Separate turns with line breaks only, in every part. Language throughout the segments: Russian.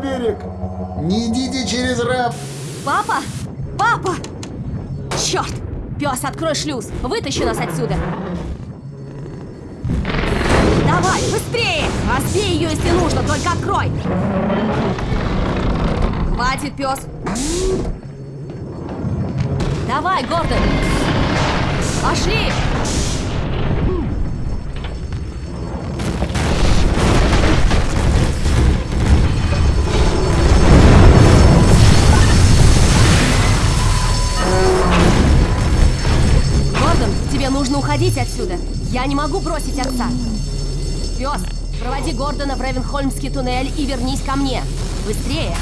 берег! Не идите через раф!
Папа? Папа! Черт! Пес, открой шлюз! Вытащи нас отсюда! Давай, быстрее! Разбей ее, если нужно, только открой! Хватит, пес! Давай, Гордон! Пошли! Уходить отсюда. Я не могу бросить отца. Пес, проводи Гордона в Ревенхольмский туннель и вернись ко мне. Быстрее!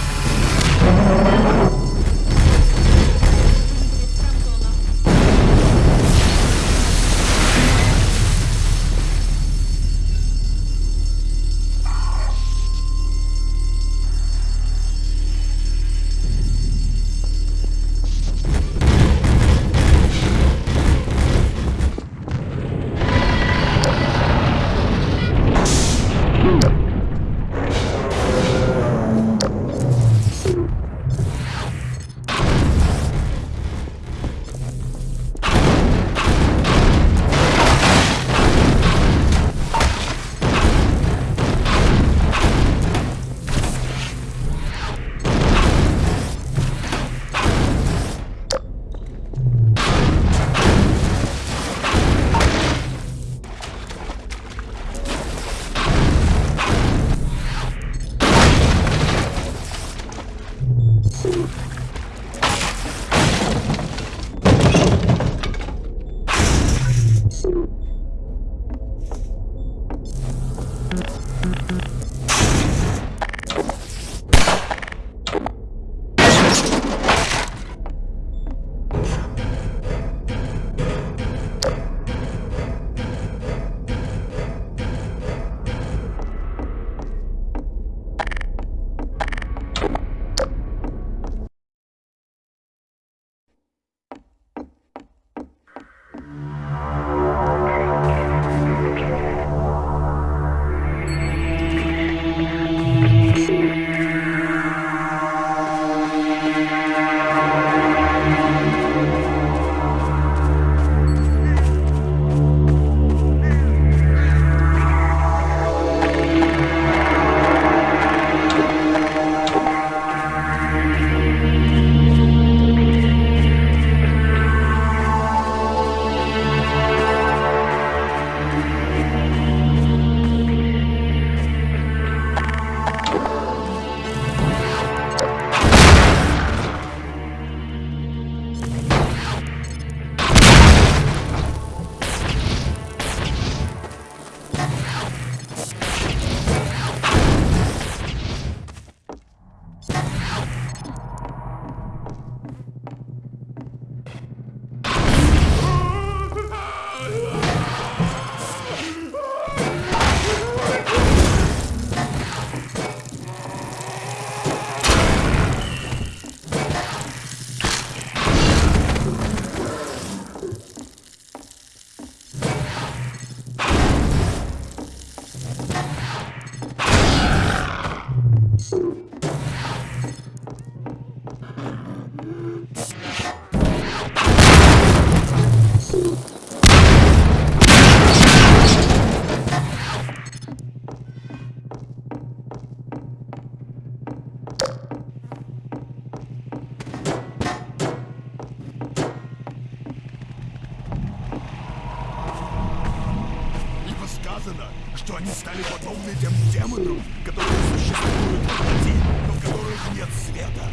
Сказано, что они стали подобны тем демонам, которые существуют в пути, но в которых нет света.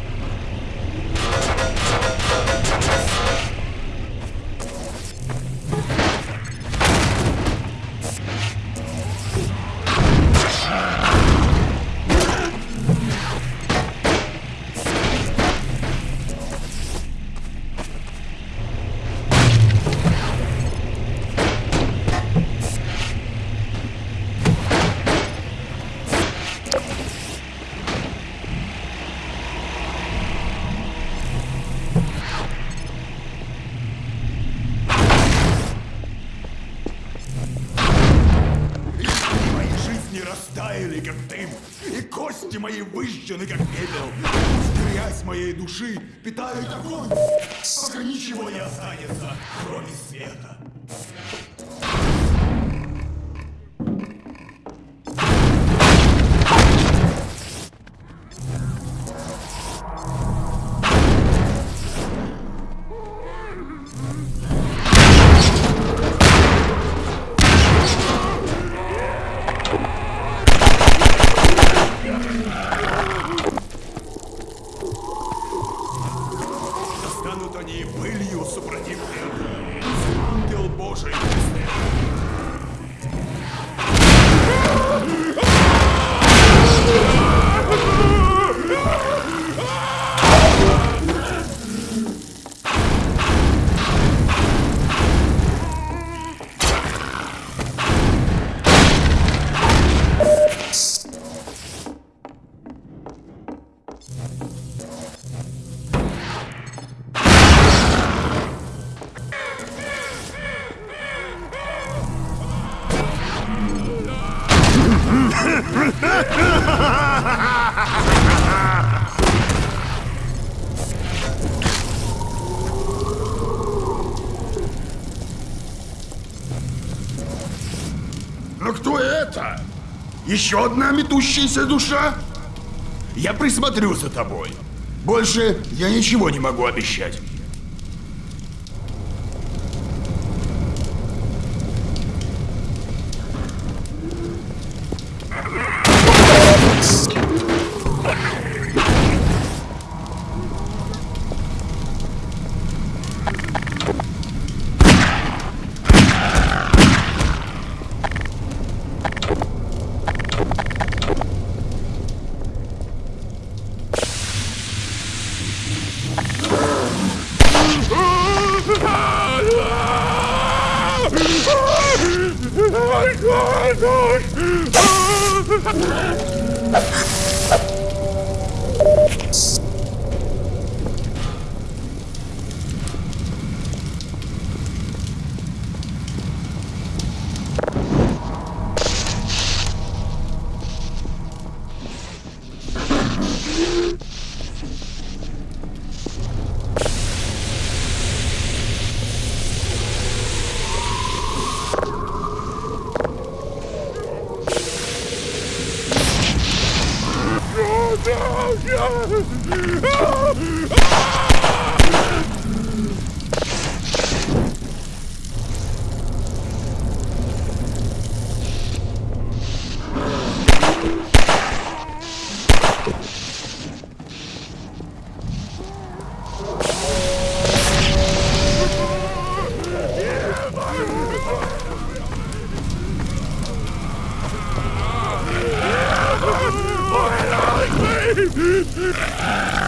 Мои выжжены, как пепел. Грязь моей души питает огонь, пока ничего не останется, кроме
Но кто это? Еще одна метущаяся душа? Я присмотрю за тобой. Больше я ничего не могу обещать. Ah!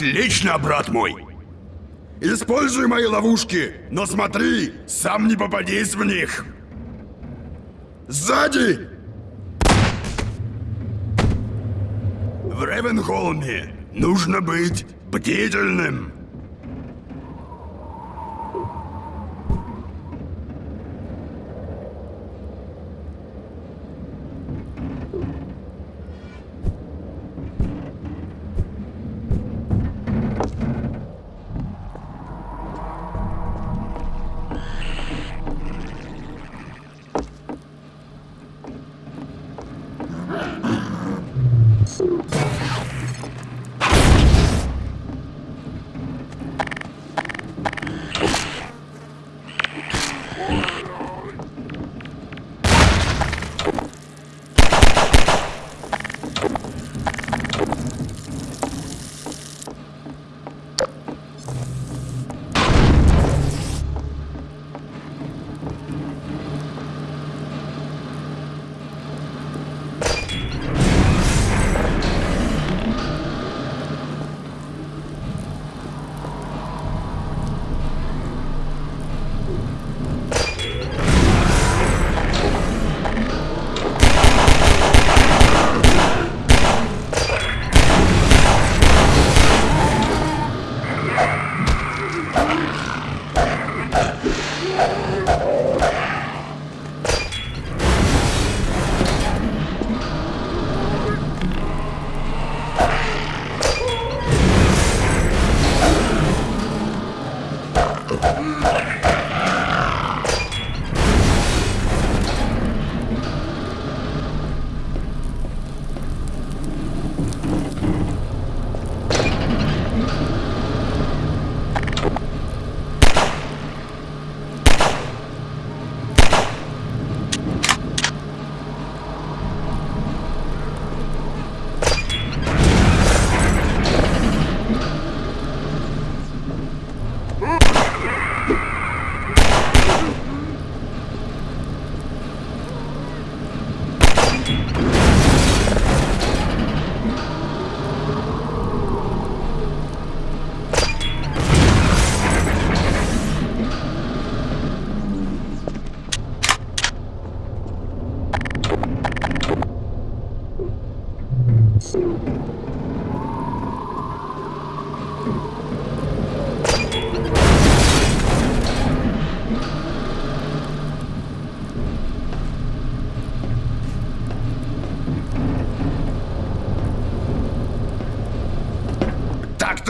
Отлично, брат мой. Используй мои ловушки, но смотри, сам не попадись в них. Сзади! В Ревенхолме нужно быть бдительным.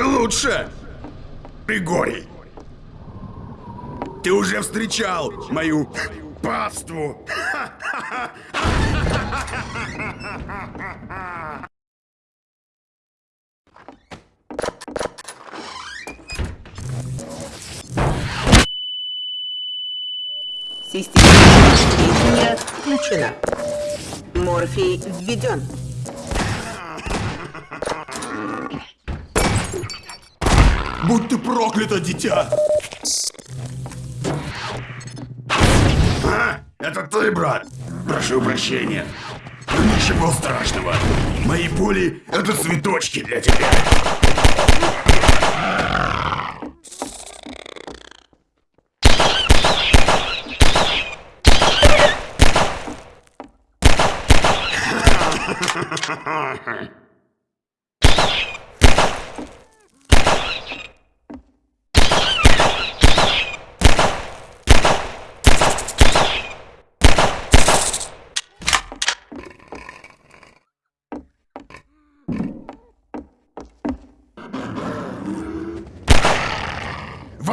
Так-то лучше, Григорий. Ты уже встречал мою паству.
Система включена. Морфий введен.
Будь ты проклято, дитя!
А, это ты, брат? Прошу прощения. Ничего страшного. Мои пули — это цветочки для тебя.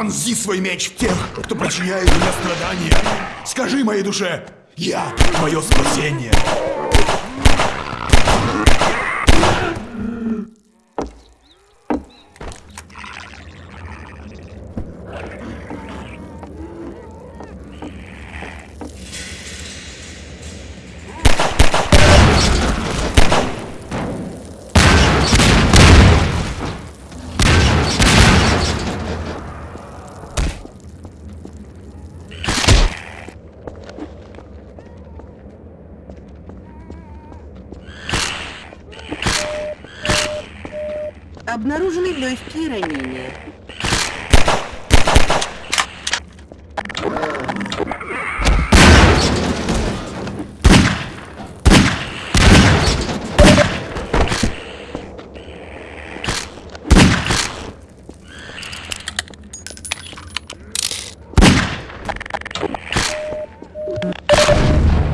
Вонзи свой меч в тех, кто причиняет мне страдания. Скажи моей душе, я твое спасение.
легкие ранения.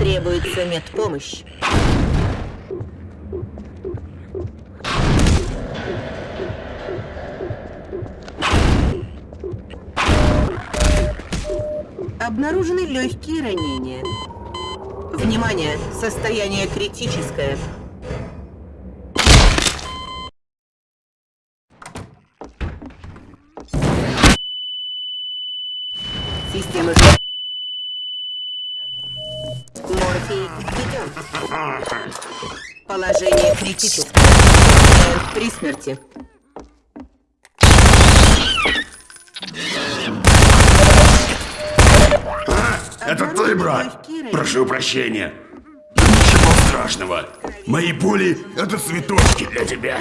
Требуется медпомощь. Обнаружены легкие ранения. Внимание! Состояние критическое. Система Морфий введен. Положение критическое. При смерти.
Это ты, брат? Прошу прощения. Ничего страшного. Мои пули — это цветочки для тебя.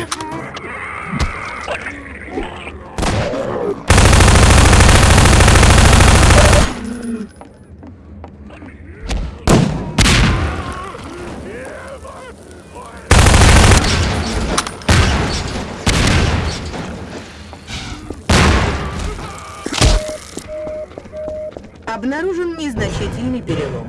Обнаружен незначительный перелом.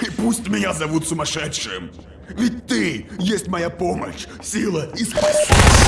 И пусть меня зовут сумасшедшим. Ведь ты есть моя помощь, сила и спасение.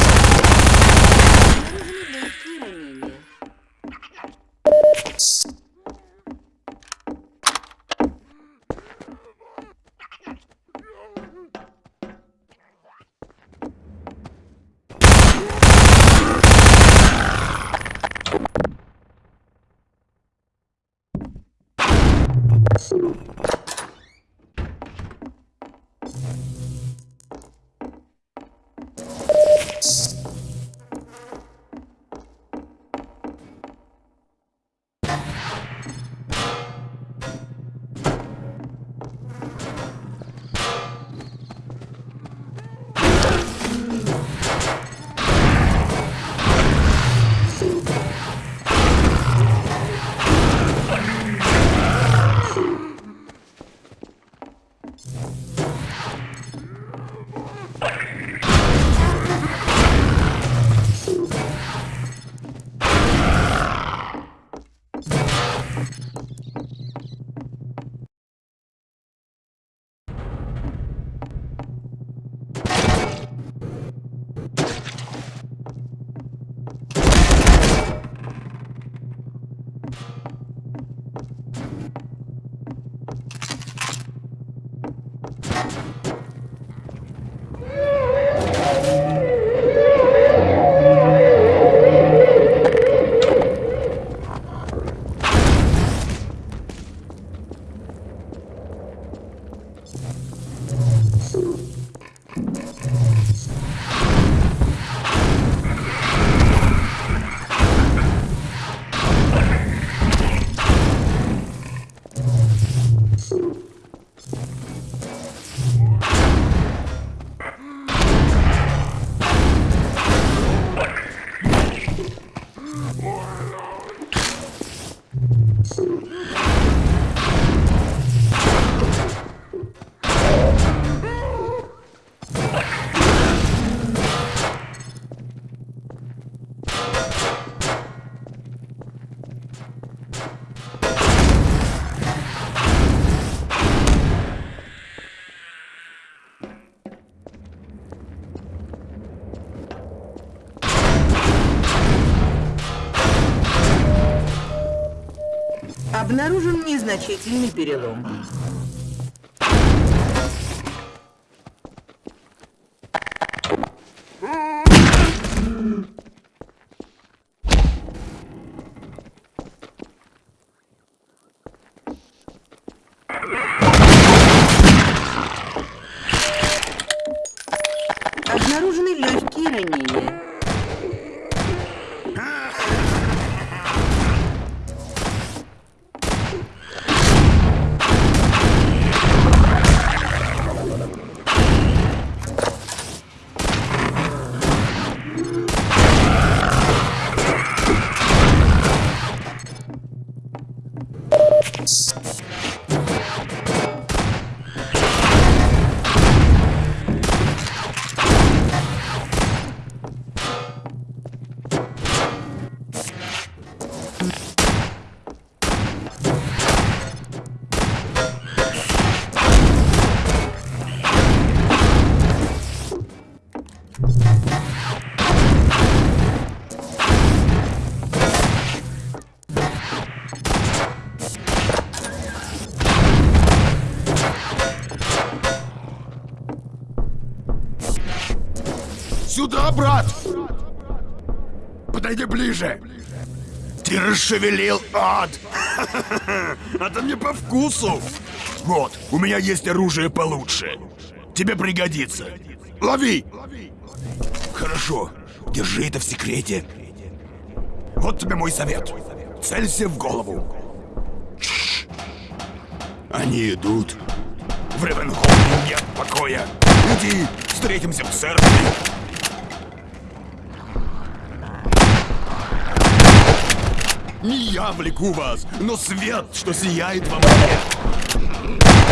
Обнаружен незначительный перелом.
Подойди ближе! Ты расшевелил ад! Это мне по вкусу! Вот, у меня есть оружие получше. Тебе пригодится. Лови! Хорошо, держи это в секрете. Вот тебе мой совет. Целься в голову. Они идут. В Ревенхолме нет покоя. Иди, встретимся в церкви. Не я влеку вас, но свет, что сияет во мне.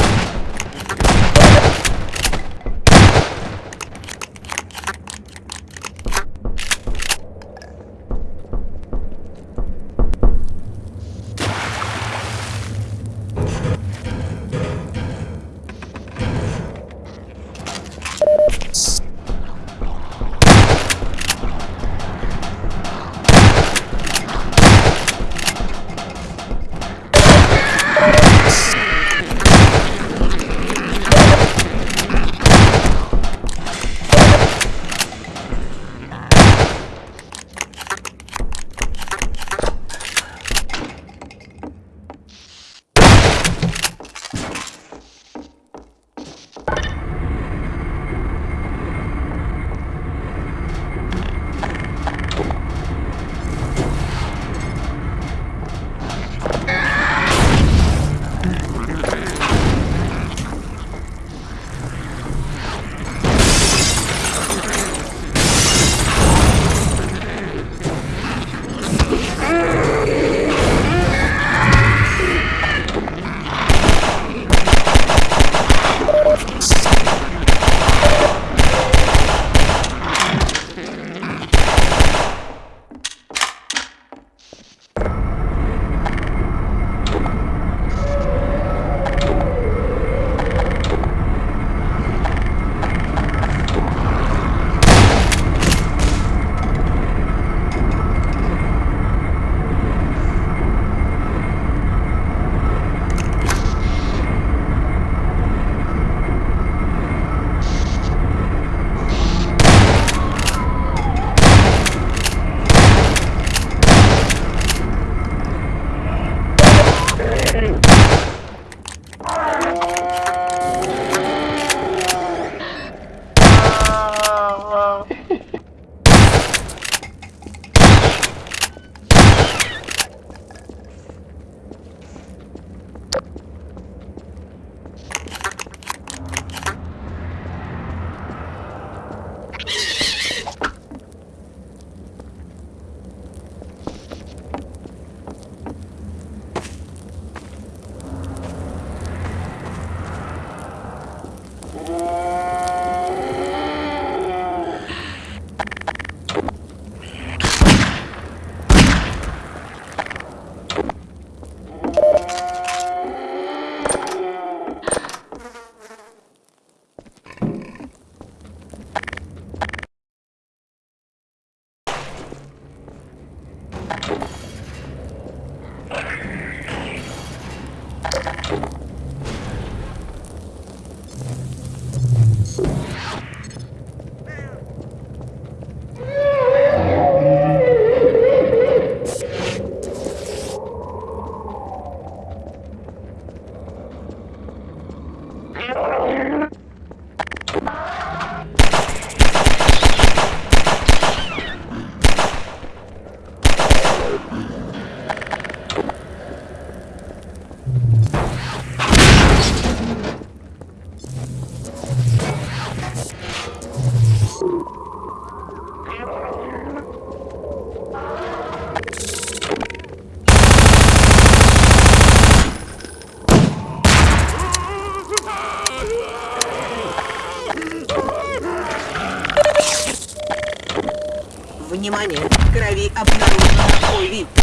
Внимание! В крови обнаружен такой вид.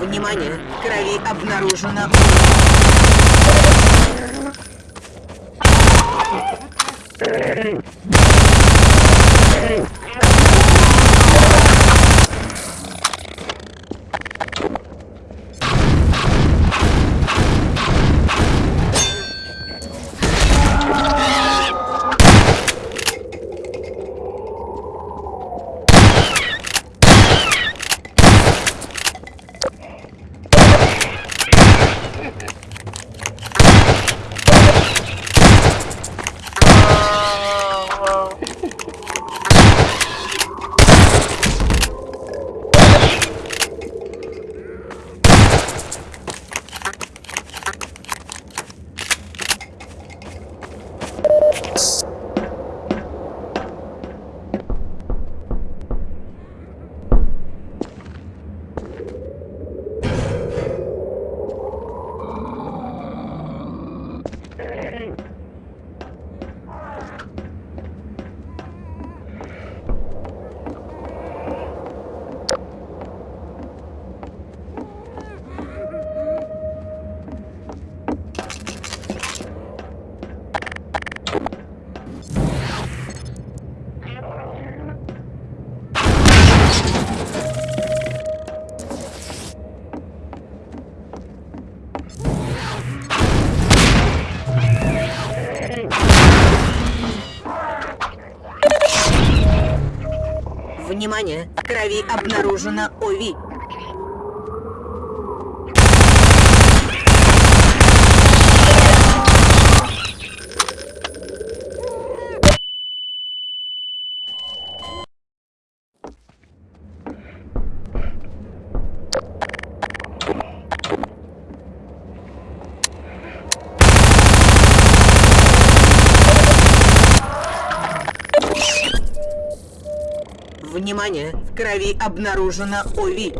Внимание! В крови обнаружено... Внимание! В крови обнаружено ОВИ. Внимание! В крови обнаружено ОВИ.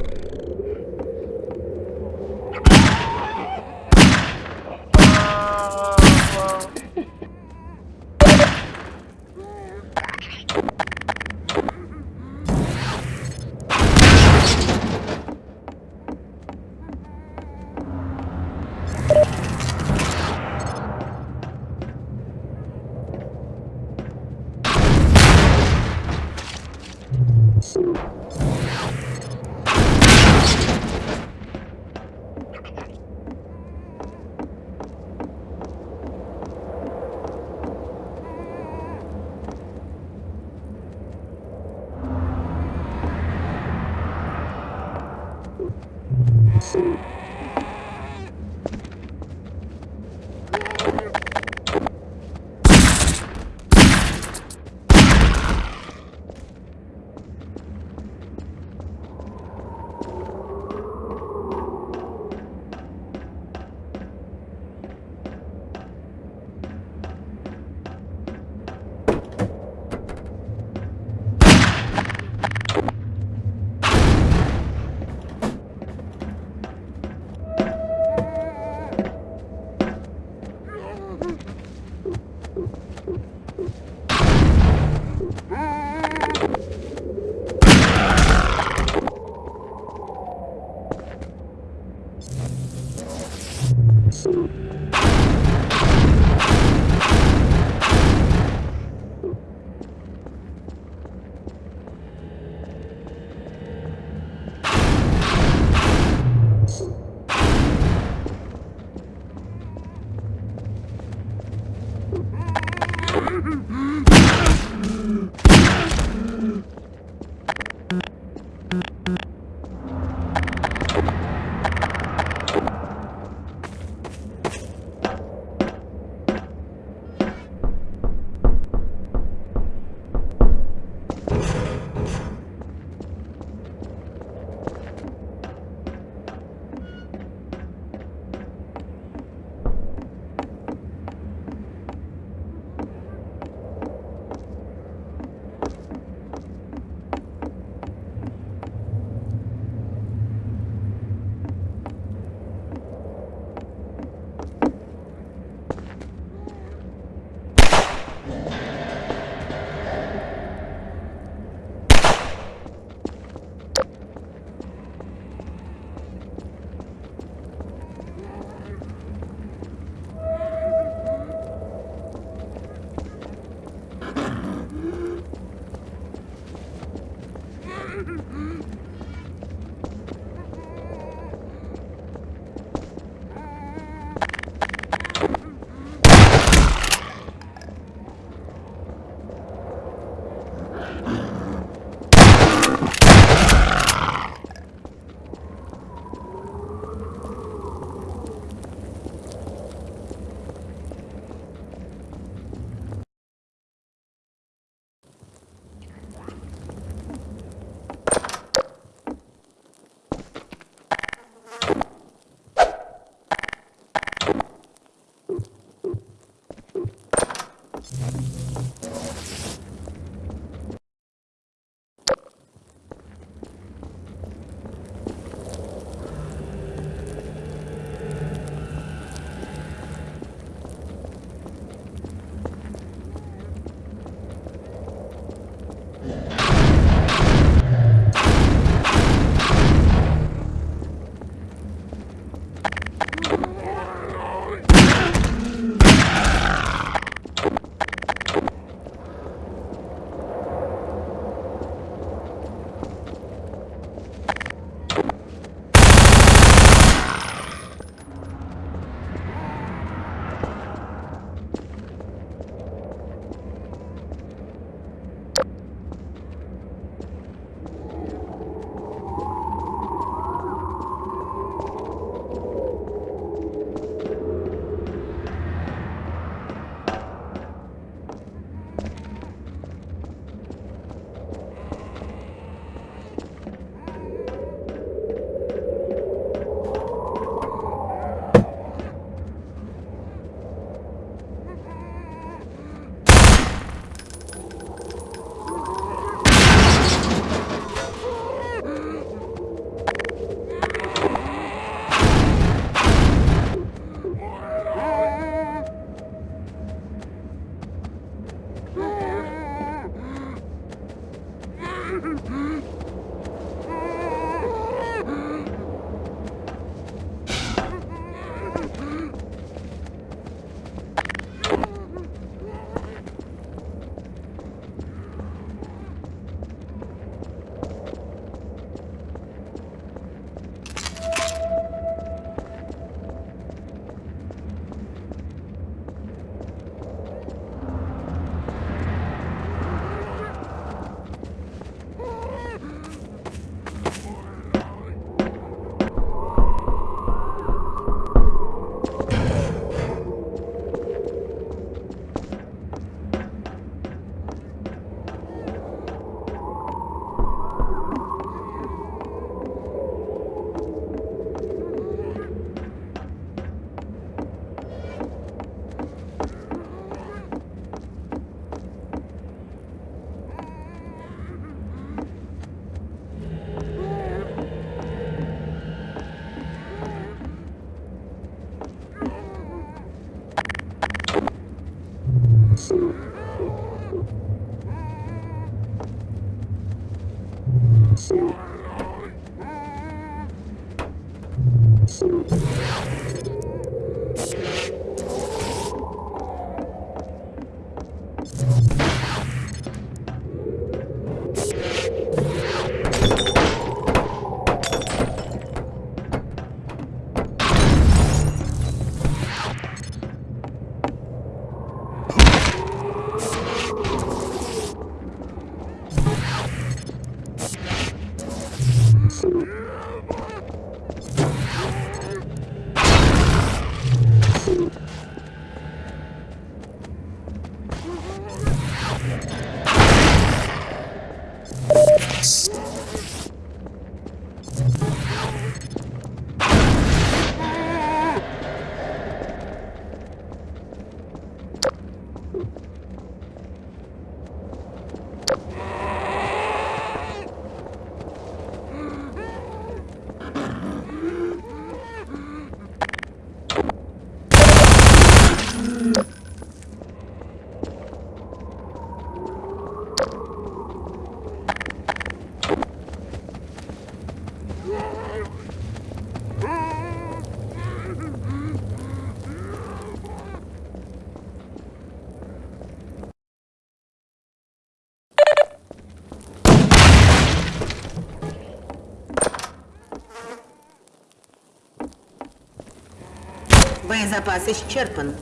Боезапас исчерпан.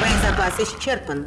Боезапас исчерпан.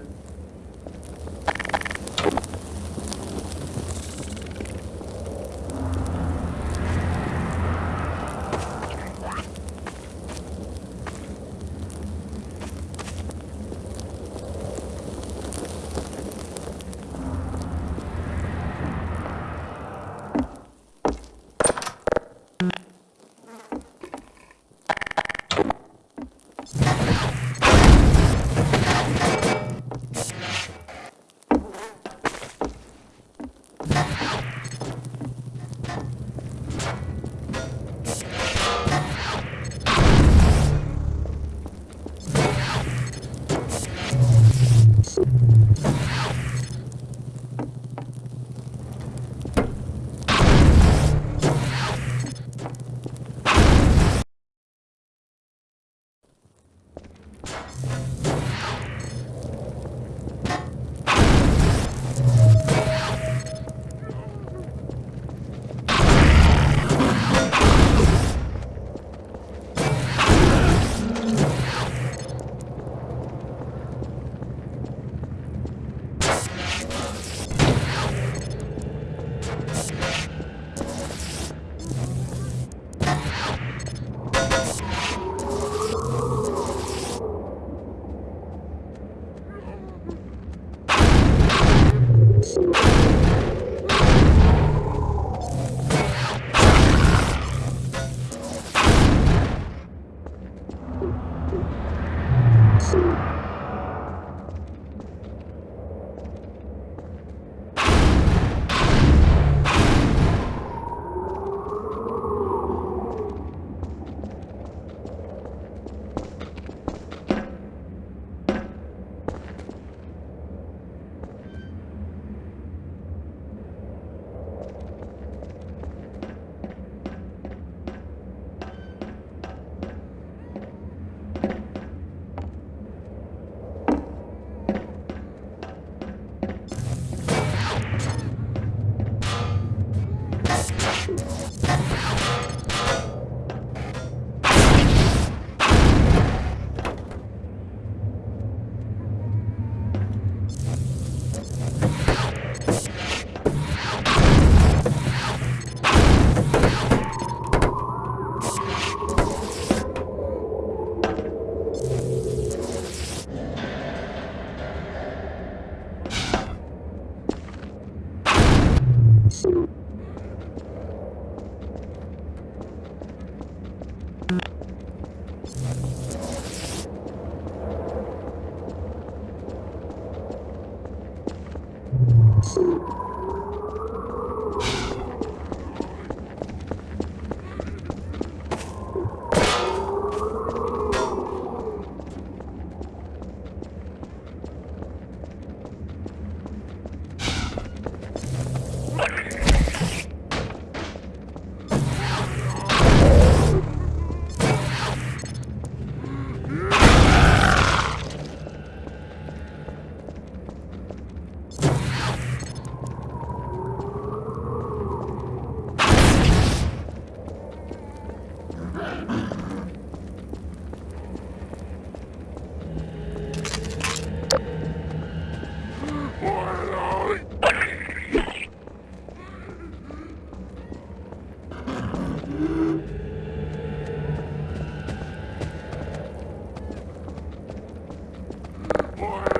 More.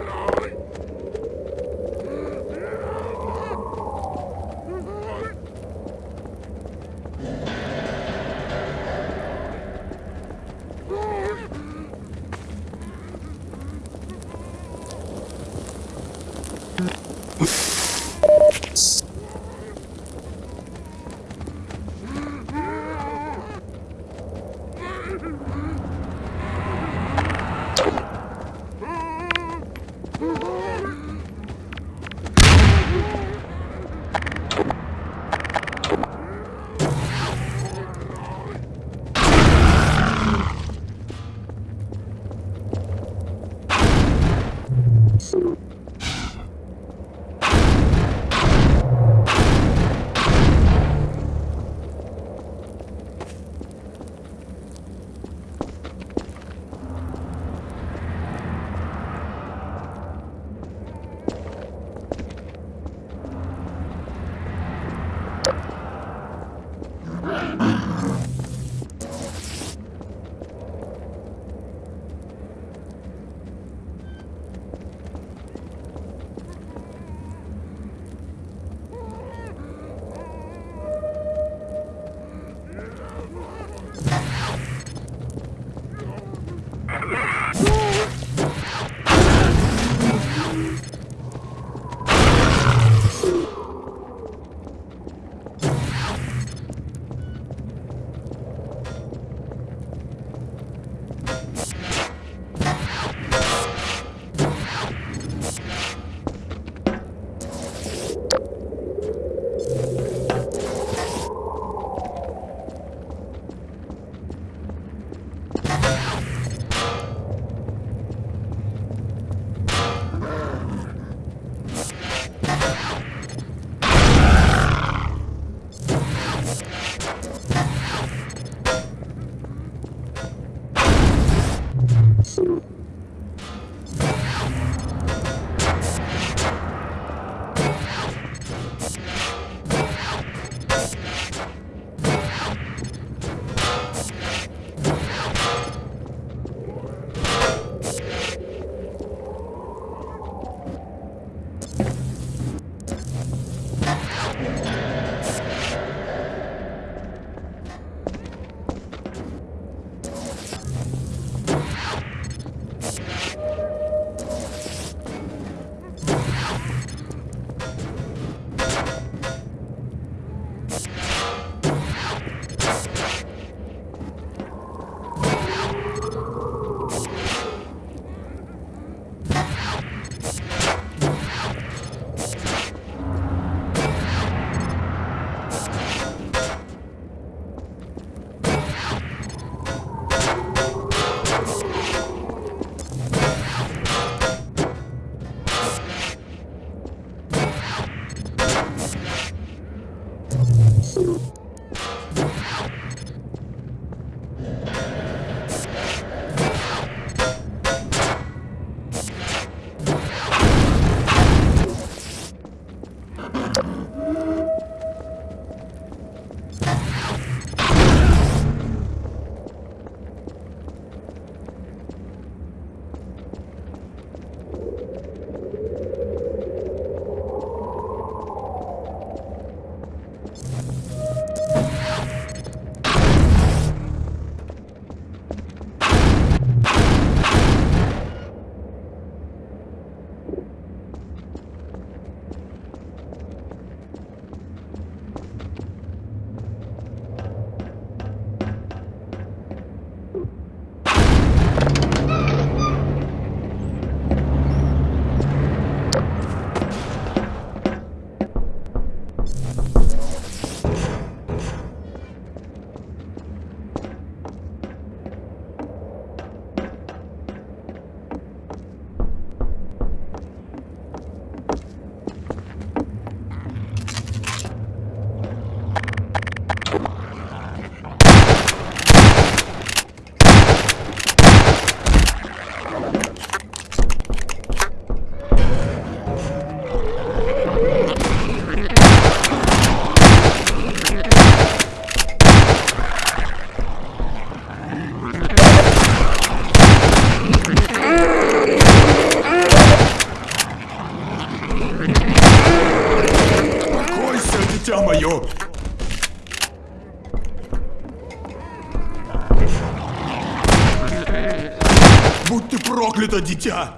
Дитя!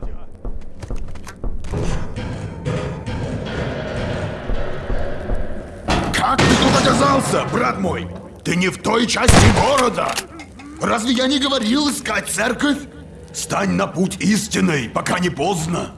Как ты тут оказался, брат мой? Ты не в той части города. Разве я не говорил искать церковь? Стань на путь истинный, пока не поздно.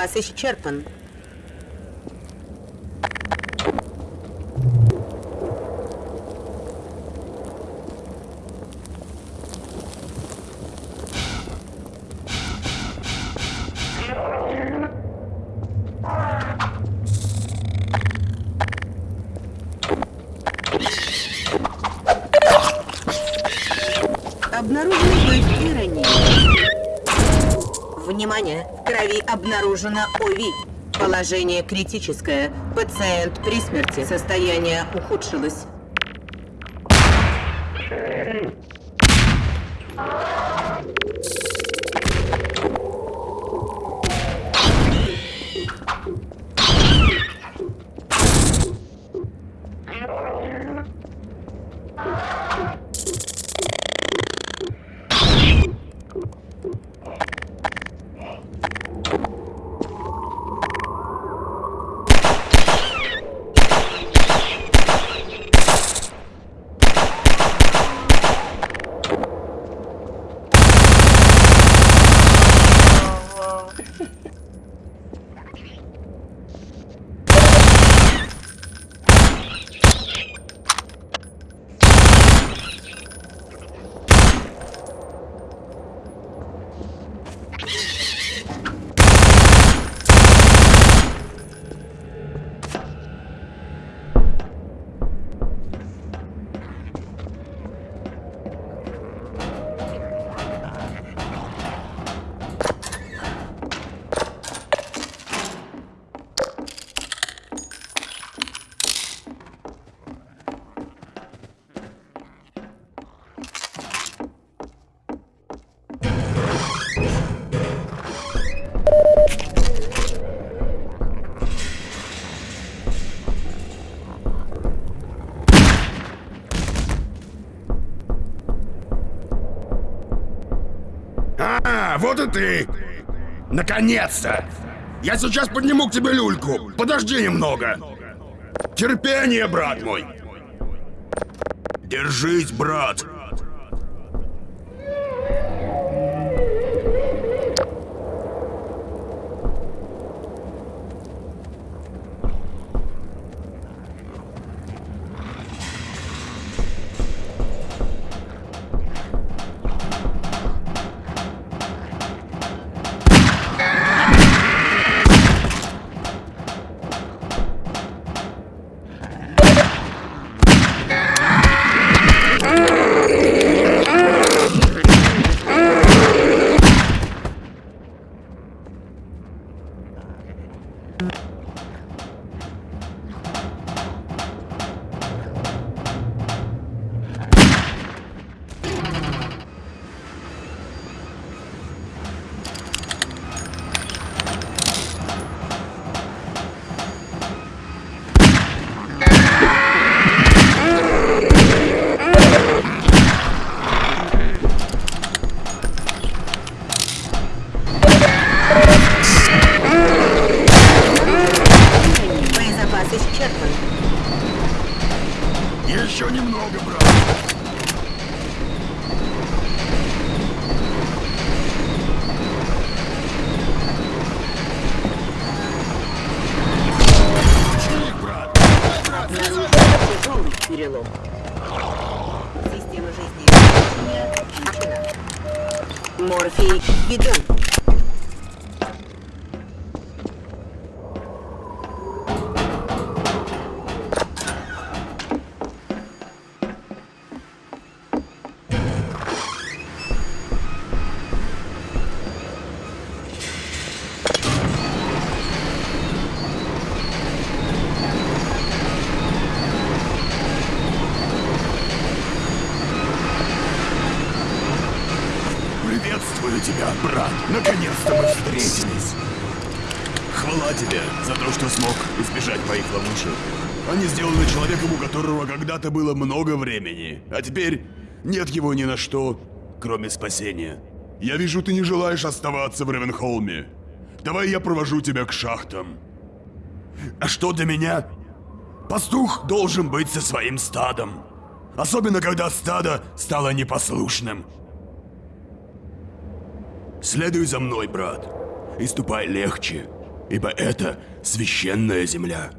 Боезапас исчерпан. Обнаружены легкие ранения. Внимание! В крови обнаружено ОВИ. Положение критическое. Пациент при смерти. Состояние ухудшилось.
Вот и ты! Наконец-то! Я сейчас подниму к тебе люльку. Подожди немного. Терпение, брат мой. Держись, брат. Когда-то было много времени, а теперь нет его ни на что, кроме спасения. Я вижу, ты не желаешь оставаться в Ревенхолме. Давай я провожу тебя к шахтам. А что для меня? Пастух должен быть со своим стадом. Особенно, когда стадо стало непослушным. Следуй за мной, брат, и ступай легче, ибо это священная земля.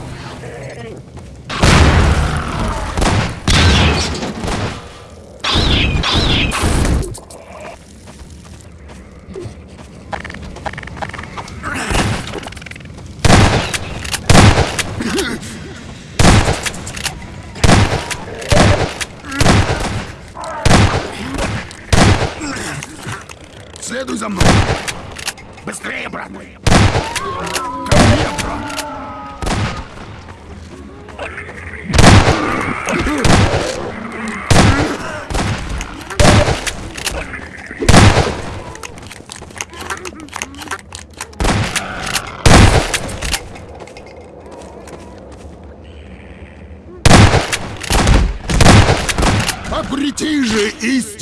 Yeah.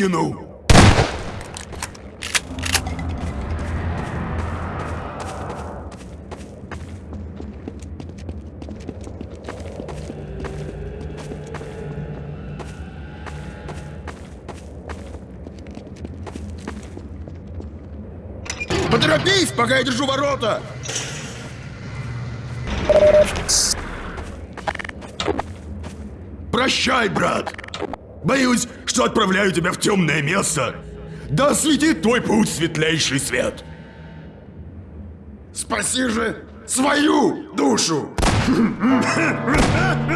Истину! Поторопись, пока я держу ворота! Прощай, брат! Боюсь, отправляю тебя в темное место,
Да осветит твой путь светлейший свет!
Спаси же свою душу!